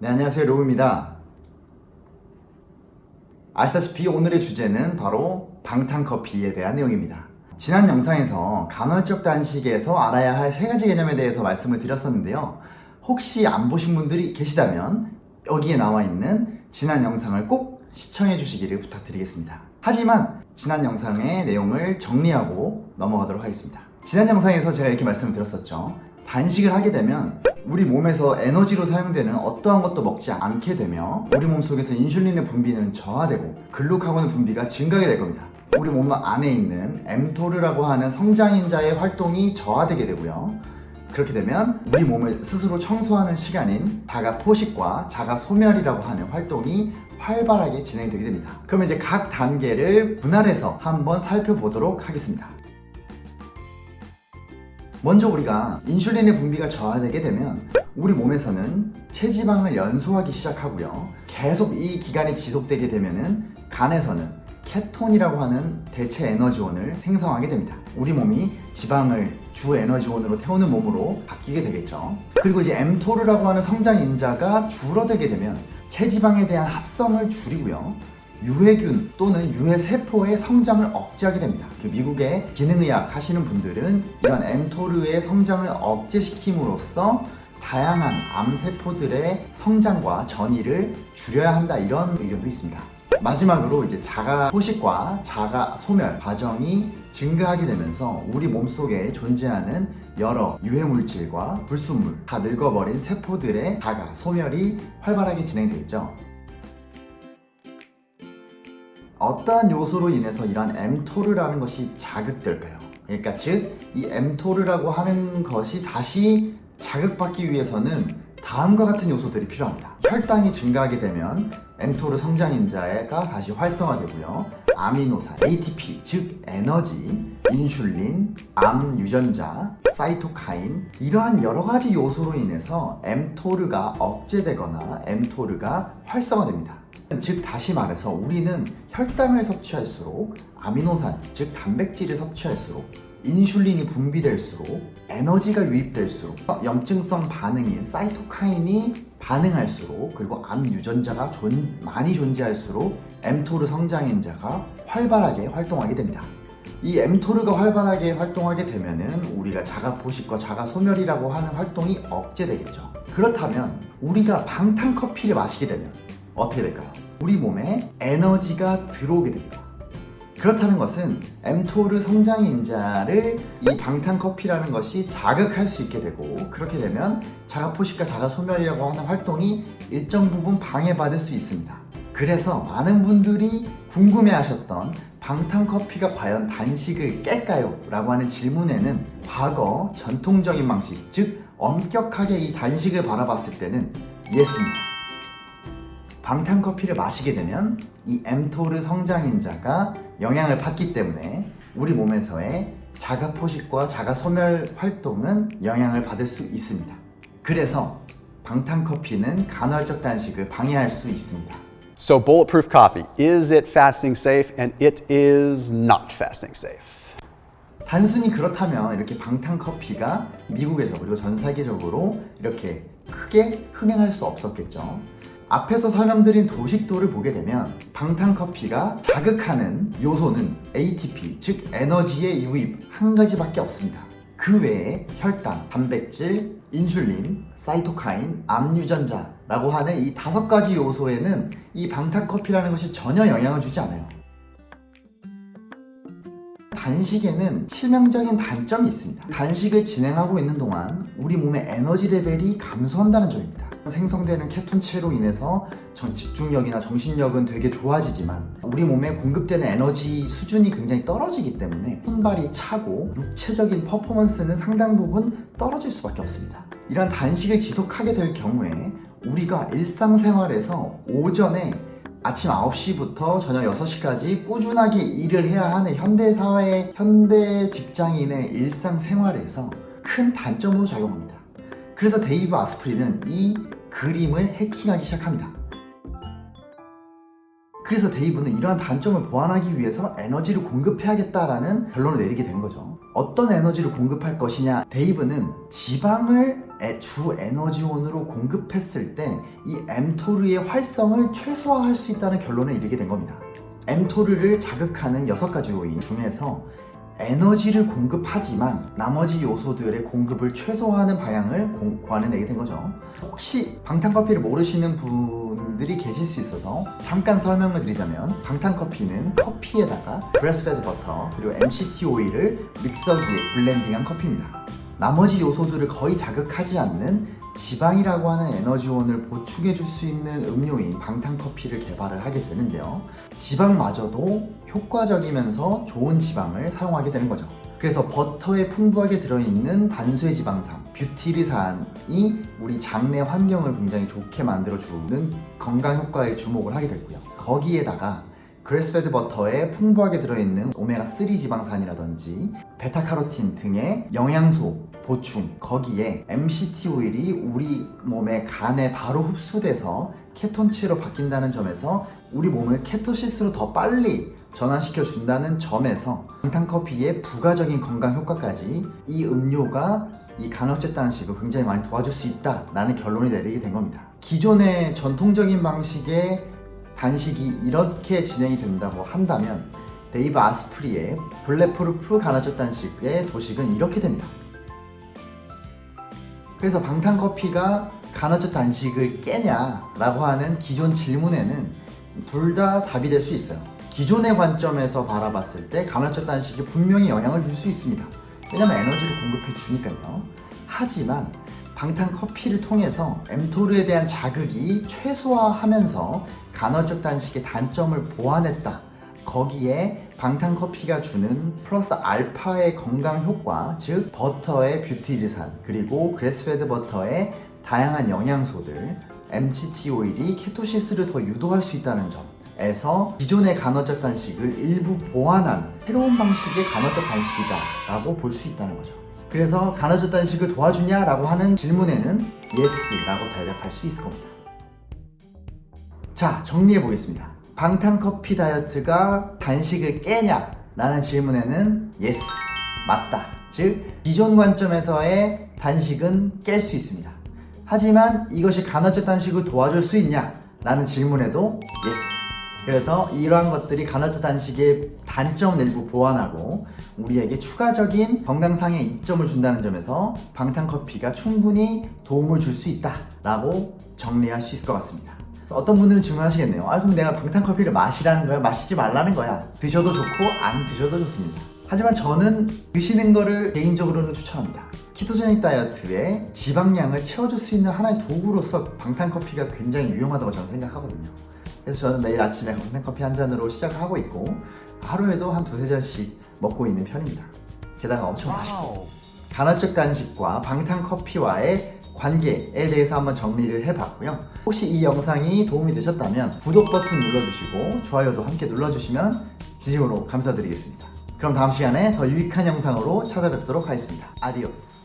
네 안녕하세요. 로우입니다. 아시다시피 오늘의 주제는 바로 방탄커피에 대한 내용입니다. 지난 영상에서 간헐적 단식에서 알아야 할 세 가지 개념에 대해서 말씀을 드렸었는데요. 혹시 안 보신 분들이 계시다면 여기에 나와 있는 지난 영상을 꼭 시청해 주시기를 부탁드리겠습니다. 하지만 지난 영상의 내용을 정리하고 넘어가도록 하겠습니다. 지난 영상에서 제가 이렇게 말씀을 드렸었죠 단식을 하게 되면 우리 몸에서 에너지로 사용되는 어떠한 것도 먹지 않게 되며 우리 몸속에서 인슐린의 분비는 저하되고 글루카곤의 분비가 증가하게 될 겁니다. 우리 몸 안에 있는 엠토르라고 하는 성장인자의 활동이 저하되게 되고요. 그렇게 되면 우리 몸을 스스로 청소하는 시간인 자가 포식과 자가 소멸이라고 하는 활동이 활발하게 진행되게 됩니다. 그럼 이제 각 단계를 분할해서 한번 살펴보도록 하겠습니다 먼저 우리가 인슐린의 분비가 저하되게 되면 우리 몸에서는 체지방을 연소하기 시작하고요. 계속 이 기간이 지속되게 되면 간에서는 케톤이라고 하는 대체 에너지원을 생성하게 됩니다. 우리 몸이 지방을 주 에너지원으로 태우는 몸으로 바뀌게 되겠죠. 그리고 이제 엠토르라고 하는 성장 인자가 줄어들게 되면 체지방에 대한 합성을 줄이고요 유해균 또는 유해세포의 성장을 억제하게 됩니다. 그 미국의 기능의학 하시는 분들은 이런 엠토르의 성장을 억제시킴으로써 다양한 암세포들의 성장과 전이를 줄여야 한다 이런 의견도 있습니다. 마지막으로 이제 자가 포식과 자가 소멸 과정이 증가하게 되면서 우리 몸속에 존재하는 여러 유해물질과 불순물 다 늙어버린 세포들의 자가 소멸이 활발하게 진행되죠. 어떠한 요소로 인해서 이러한 m토르라는 것이 자극될까요? 그러니까 즉 이 m토르라고 하는 것이 다시 자극받기 위해서는 다음과 같은 요소들이 필요합니다. 혈당이 증가하게 되면 m토르 성장인자가 다시 활성화되고요. 아미노산, ATP 즉 에너지, 인슐린, 암 유전자, 사이토카인 이러한 여러가지 요소로 인해서 m토르가 억제되거나 m토르가 활성화됩니다 즉 다시 말해서 우리는 혈당을 섭취할수록 아미노산 즉 단백질을 섭취할수록 인슐린이 분비될수록 에너지가 유입될수록 염증성 반응인 사이토카인이 반응할수록 그리고 암 유전자가 존, 많이 존재할수록 mTOR 성장인자가 활발하게 활동하게 됩니다. 이 mTOR가 활발하게 활동하게 되면 은 우리가 자가 포식과 자가 소멸이라고 하는 활동이 억제되겠죠. 그렇다면 우리가 방탄커피를 마시게 되면 어떻게 될까요? 우리 몸에 에너지가 들어오게 됩니다 그렇다는 것은 엠토르 성장 인자를 이 방탄 커피라는 것이 자극할 수 있게 되고 그렇게 되면 자가포식과 자가소멸이라고 하는 활동이 일정 부분 방해받을 수 있습니다 그래서 많은 분들이 궁금해 하셨던 방탄 커피가 과연 단식을 깰까요? 라고 하는 질문에는 과거 전통적인 방식 즉 엄격하게 이 단식을 바라봤을 때는 예스입니다 방탄커피를 마시게 되면 이 엠토르 성장인자가 영향을 받기 때문에 우리 몸에서의 자가 포식과 자가 소멸 활동은 영향을 받을 수 있습니다 그래서 방탄커피는 간헐적 단식을 방해할 수 있습니다 So bulletproof coffee, is it fasting safe? And it is not fasting safe. 단순히 그렇다면 이렇게 방탄커피가 미국에서 그리고 전 세계적으로 이렇게 크게 흥행할 수 없었겠죠 앞에서 설명드린 도식도를 보게 되면 방탄커피가 자극하는 요소는 ATP, 즉 에너지의 유입 한 가지밖에 없습니다. 그 외에 혈당, 단백질, 인슐린, 사이토카인, 암유전자라고 하는 이 다섯 가지 요소에는 이 방탄커피라는 것이 전혀 영향을 주지 않아요. 단식에는 치명적인 단점이 있습니다. 단식을 진행하고 있는 동안 우리 몸의 에너지 레벨이 감소한다는 점입니다. 생성되는 케톤체로 인해서 집중력이나 정신력은 되게 좋아지지만 우리 몸에 공급되는 에너지 수준이 굉장히 떨어지기 때문에 손발이 차고 육체적인 퍼포먼스는 상당 부분 떨어질 수밖에 없습니다. 이런 단식을 지속하게 될 경우에 우리가 일상생활에서 오전에 아침 9시부터 저녁 6시까지 꾸준하게 일을 해야 하는 현대사회, 현대 직장인의 일상생활에서 큰 단점으로 작용합니다 그래서 데이브 아스프리는 이 그림을 해킹하기 시작합니다 그래서 데이브는 이러한 단점을 보완하기 위해서 에너지를 공급해야겠다라는 결론을 내리게 된 거죠. 어떤 에너지를 공급할 것이냐? 데이브는 지방을 에- 주 에너지원으로 공급했을 때 이 mTOR의 활성을 최소화할 수 있다는 결론에 이르게 된 겁니다. mTOR를 자극하는 6가지 요인 중에서 에너지를 공급하지만 나머지 요소들의 공급을 최소화하는 방향을 공- 고안해내게 된 거죠. 혹시 방탄커피를 모르시는 분들이 계실 수 있어서 잠깐 설명을 드리자면 방탄커피는 커피에다가 grass-fed 버터 그리고 MCT 오일을 믹서기에 블렌딩한 커피입니다. 나머지 요소들을 거의 자극하지 않는 지방이라고 하는 에너지원을 보충해 줄 수 있는 음료인 방탄커피를 개발을 하게 되는데요. 지방마저도 효과적이면서 좋은 지방을 사용하게 되는 거죠. 그래서 버터에 풍부하게 들어있는 단쇄 지방산, 뷰티리산이 우리 장내 환경을 굉장히 좋게 만들어주는 건강 효과에 주목을 하게 됐고요. 거기에다가 grass-fed 버터에 풍부하게 들어있는 오메가3 지방산이라든지 베타카로틴 등의 영양소 보충 거기에 MCT 오일이 우리 몸의 간에 바로 흡수돼서 케톤체로 바뀐다는 점에서 우리 몸을 ketosis로 더 빨리 전환시켜 준다는 점에서 방탄커피의 부가적인 건강 효과까지 이 음료가 이 간헐적 단식을 굉장히 많이 도와줄 수 있다라는 결론이 내리게 된 겁니다. 기존의 전통적인 방식의 단식이 이렇게 진행이 된다고 한다면 데이브 아스프리의 Bulletproof 간헐적 단식의 도식은 이렇게 됩니다. 그래서 방탄커피가 간헐적 단식을 깨냐 라고 하는 기존 질문에는 둘 다 답이 될 수 있어요. 기존의 관점에서 바라봤을 때 간헐적 단식이 분명히 영향을 줄 수 있습니다. 왜냐면 에너지를 공급해 주니까요. 하지만 방탄 커피를 통해서 mTOR에 대한 자극이 최소화하면서 간헐적 단식의 단점을 보완했다. 거기에 방탄커피가 주는 플러스 알파의 건강 효과, 즉 버터의 뷰티리산 그리고 grass-fed 버터의 다양한 영양소들, MCT 오일이 ketosis를 더 유도할 수 있다는 점에서 기존의 간헐적 단식을 일부 보완한 새로운 방식의 간헐적 단식이다 라고 볼 수 있다는 거죠. 그래서 간헐적 단식을 도와주냐라고 하는 질문에는 yes라고 대답할 수 있을 겁니다. 자, 정리해 보겠습니다. 방탄커피 다이어트가 단식을 깨냐? 라는 질문에는 yes, 맞다. 즉, 기존 관점에서의 단식은 깰 수 있습니다. 하지만 이것이 간헐적 단식을 도와줄 수 있냐? 라는 질문에도 yes. 그래서 이러한 것들이 간헐적 단식의 단점을 일부 보완하고 우리에게 추가적인 건강상의 이점을 준다는 점에서 방탄커피가 충분히 도움을 줄 수 있다 라고 정리할 수 있을 것 같습니다. 어떤 분들은 질문하시겠네요. 아 그럼 내가 방탄커피를 마시라는 거야? 마시지 말라는 거야? 드셔도 좋고 안 드셔도 좋습니다. 하지만 저는 드시는 거를 개인적으로는 추천합니다. 키토제닉 다이어트에 지방량을 채워줄 수 있는 하나의 도구로서 방탄커피가 굉장히 유용하다고 저는 생각하거든요. 그래서 저는 매일 아침에 방탄커피 한 잔으로 시작하고 있고 하루에도 한 두세 잔씩 먹고 있는 편입니다. 게다가 엄청 맛있고 간헐적 단식과 방탄커피와의 관계에 대해서 한번 정리를 해봤고요. 혹시 이 영상이 도움이 되셨다면 구독 버튼 눌러주시고 좋아요도 함께 눌러주시면 진심으로 감사드리겠습니다. 그럼 다음 시간에 더 유익한 영상으로 찾아뵙도록 하겠습니다. 아디오스